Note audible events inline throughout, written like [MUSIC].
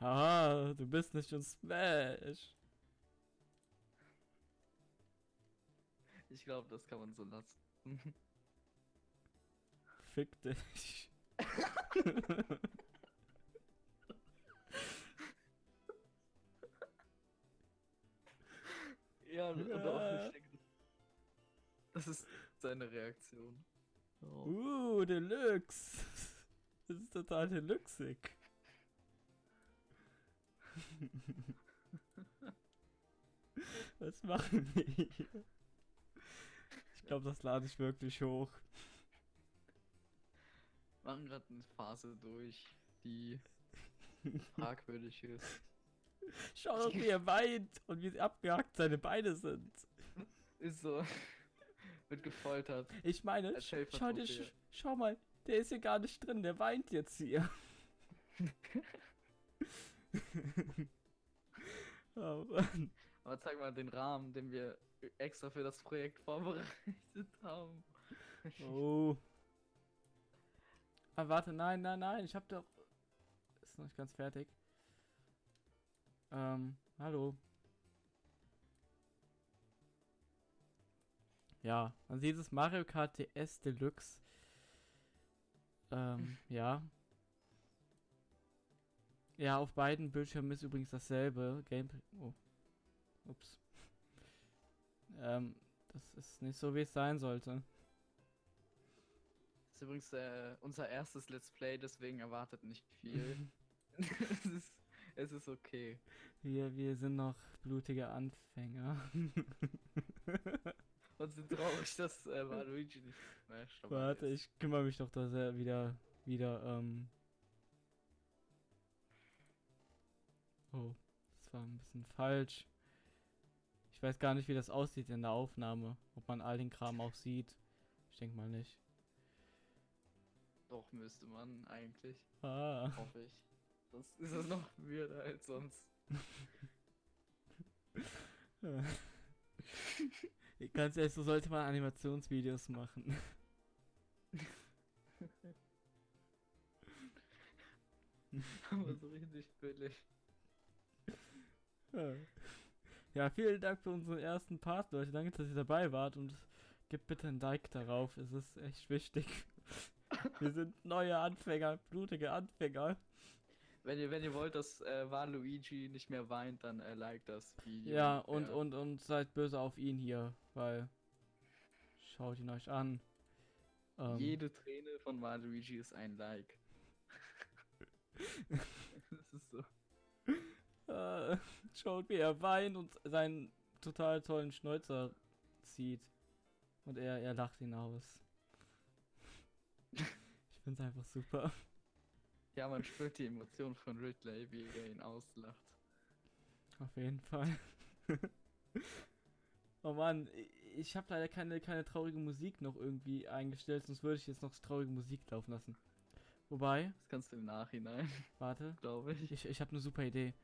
Haha, du bist nicht in Smash. Ich glaube, das kann man so lassen. [LAUGHS] Fick dich. ja, und auch ich denke, das ist seine Reaktion. Oh. Uh, Deluxe. Das ist total deluxig. [LAUGHS] Was machen wir hier? Ich glaube, das lade ich wirklich hoch. machen gerade eine Phase durch, die [LAUGHS] fragwürdig ist. Schau doch, wie er weint und wie abgehackt seine Beine sind. Ist so. Wird gefoltert. Ich meine, schau, dir, schau mal, der ist hier gar nicht drin, der weint jetzt hier. [LAUGHS] [LAUGHS] oh Mann. Aber zeig mal den Rahmen, den wir extra für das Projekt vorbereitet haben. Oh. Ah, warte, nein, nein, nein, ich hab doch. Ist noch nicht ganz fertig. Ähm, hallo. Ja, man sieht es Mario Kart DS Deluxe. Ähm, [LAUGHS] ja. Ja, auf beiden Bildschirmen ist übrigens dasselbe Gameplay. Oh. Ups. [LAUGHS] Ähm, das ist nicht so, wie es sein sollte. Das ist übrigens äh, unser erstes Let's Play, deswegen erwartet nicht viel. [LAUGHS] [LAUGHS] es, ist, es ist okay. Wir, wir sind noch blutige Anfänger. Und sind traurig, dass äh, Waluigi nicht dabei Warte, ich kümmere mich doch da sehr wieder, wieder, ähm. Das war ein bisschen falsch. Ich weiß gar nicht, wie das aussieht in der Aufnahme. Ob man all den Kram auch sieht. Ich denke mal nicht. Doch, müsste man eigentlich. Ah. Hoffe ich. Sonst ist es noch weirder als sonst. [LAUGHS] Ganz ehrlich, so sollte man Animationsvideos machen. [LAUGHS] Aber so richtig billig. Ja, vielen Dank für unseren ersten Part, Leute. Danke, dass ihr dabei wart und gebt bitte ein Like darauf. Es ist echt wichtig. [LAUGHS] Wir sind neue Anfänger, blutige Anfänger. Wenn ihr, wenn ihr wollt, dass äh, Waluigi nicht mehr weint, dann äh, like das Video. Ja, und, und, und seid böse auf ihn hier, weil schaut ihn euch an. Ähm, Jede Träne von Waluigi ist ein Like. [LAUGHS] [LAUGHS] das ist so. Äh, [LAUGHS] schaut, wie er weint und seinen total tollen Schnäuzer zieht. Und er, er lacht ihn aus. [LAUGHS] Ich find's einfach super. Ja, man spürt die Emotion von Ridley, wie er ihn auslacht. Auf jeden Fall. [LAUGHS] oh Mann, ich habe leider keine, keine traurige Musik noch irgendwie eingestellt, sonst würde ich jetzt noch traurige Musik laufen lassen. Wobei, Das kannst du im Nachhinein, warte, glaube ich. ich, ich habe eine super Idee.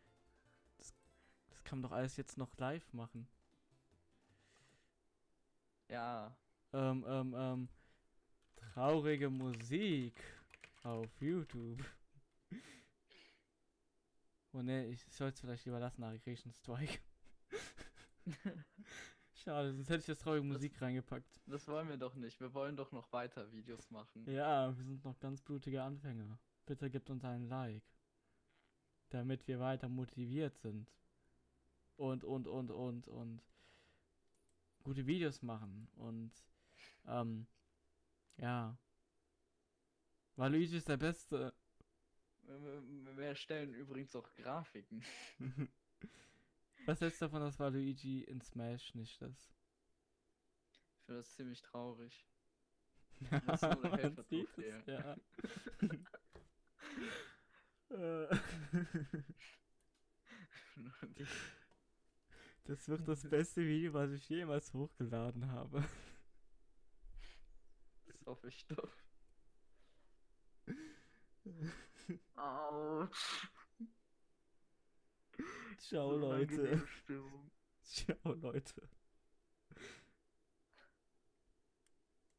Das, das kann man doch alles jetzt noch live machen. Ja, Ähm, ähm, ähm, traurige Musik auf YouTube. Oh ne, ich sollte es vielleicht lieber lassen, einen Strike. [LAUGHS] Schade, sonst hätte ich das traurige Musik reingepackt. das wollen wir doch nicht. Wir wollen doch noch weiter Videos machen. Ja, wir sind noch ganz blutige Anfänger. Bitte gebt uns einen Like. Damit wir weiter motiviert sind. Und, und, und, und, und. Gute Videos machen. Und, ähm, ja. Waluigi ist der Beste. Wir, erstellen übrigens auch Grafiken. [LAUGHS] Was hältst du davon, dass Waluigi in Smash nicht ist? Ich finde das ziemlich traurig. [LAUGHS] Das ist nur eine ja. [LAUGHS] Äh. Die- Das wird das beste Video, was ich jemals hochgeladen habe. das hoffe ich doch. Autsch. Ciao, So Leute. Ciao, Leute.